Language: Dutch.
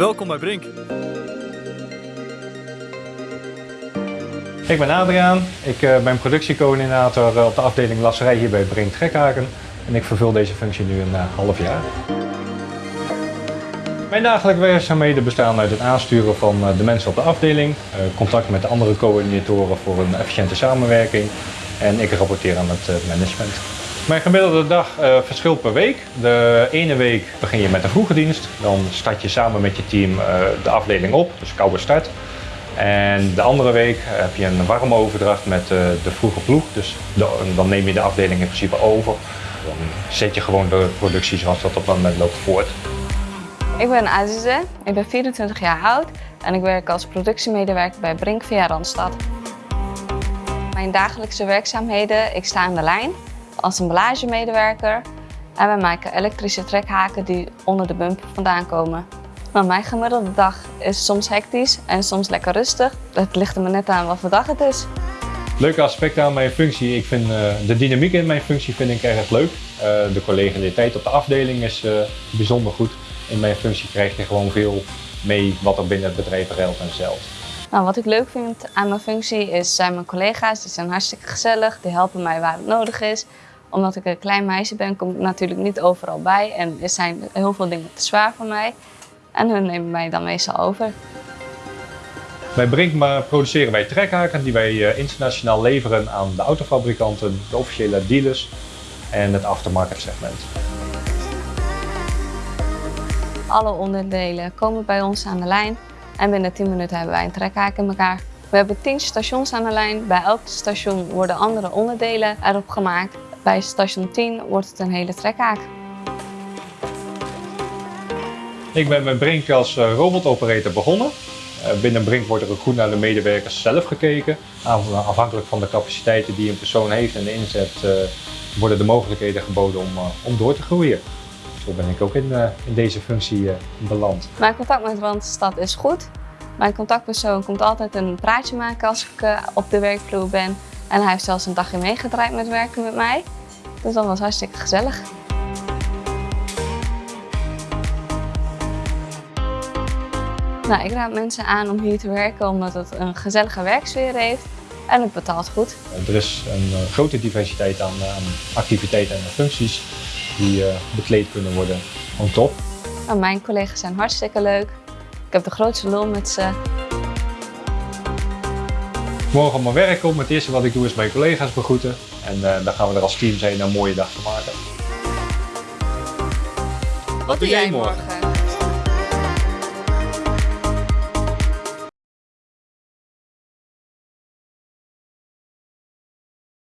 Welkom bij Brink. Ik ben Adriaan, ik uh, ben productiecoördinator eh, op de afdeling lasserij hier bij Brink Trekhaken en ik vervul deze functie nu een uh, half jaar. Mijn dagelijkse werkzaamheden bestaan uit het aansturen van de mensen op de afdeling, contact met de andere coördinatoren voor een efficiënte samenwerking en ik rapporteer aan het management. Mijn gemiddelde dag uh, verschilt per week. De ene week begin je met een vroege dienst. Dan start je samen met je team uh, de afdeling op, dus koude start. En de andere week heb je een warme overdracht met uh, de vroege ploeg. Dus dan neem je de afdeling in principe over. Dan zet je gewoon de productie zoals dat op dat moment loopt voort. Ik ben Azize, ik ben 24 jaar oud en ik werk als productiemedewerker bij Brink via Randstad. Mijn dagelijkse werkzaamheden, ik sta aan de lijn als emballagemedewerker en wij maken elektrische trekhaken die onder de bumper vandaan komen. Mijn gemiddelde dag is soms hectisch en soms lekker rustig. Het ligt er me net aan wat voor dag het is. Leuke aspecten aan mijn functie. Ik vind uh, de dynamiek in mijn functie vind ik erg leuk. Uh, de collegialiteit op de afdeling is uh, bijzonder goed. In mijn functie krijg je gewoon veel mee wat er binnen het bedrijf geldt en zelf. Nou, wat ik leuk vind aan mijn functie is zijn mijn collega's. Die zijn hartstikke gezellig, die helpen mij waar het nodig is omdat ik een klein meisje ben, kom ik natuurlijk niet overal bij. En er zijn heel veel dingen te zwaar voor mij. En hun nemen mij dan meestal over. Bij Brinkma produceren wij trekhaken die wij eh, internationaal leveren aan de autofabrikanten, de officiële dealers en het aftermarket segment. Alle onderdelen komen bij ons aan de lijn en binnen 10 minuten hebben wij een trekhaak in elkaar. We hebben 10 stations aan de lijn. Bij elk station worden andere onderdelen erop gemaakt. Bij station 10 wordt het een hele trekhaak. Ik ben met Brink als eh, robotoperator begonnen. Eh, binnen Brink wordt er ook goed naar de medewerkers zelf gekeken. Afhankelijk van de capaciteiten die een persoon heeft en de inzet eh, worden de mogelijkheden geboden om, om door te groeien. Zo ben ik ook in, in deze functie beland. Mijn contact met Randstad is goed. Mijn contactpersoon komt altijd een praatje maken als ik op de werkvloer ben. En hij heeft zelfs een dagje meegedraaid met werken met mij. Dus dat was hartstikke gezellig. Nou, ik raad mensen aan om hier te werken omdat het een gezellige werksfeer heeft en het betaalt goed. Er is een eh, grote diversiteit aan, aan activiteiten en functies die uh, bekleed kunnen worden. On top. Nou, mijn collega's zijn hartstikke leuk. Ik heb de grootste lol met ze. Morgen op mijn werk kom. Het eerste wat ik doe is mijn collega's begroeten. En uh, dan gaan we er als team zijn een mooie dag van maken. Wat doe jij morgen?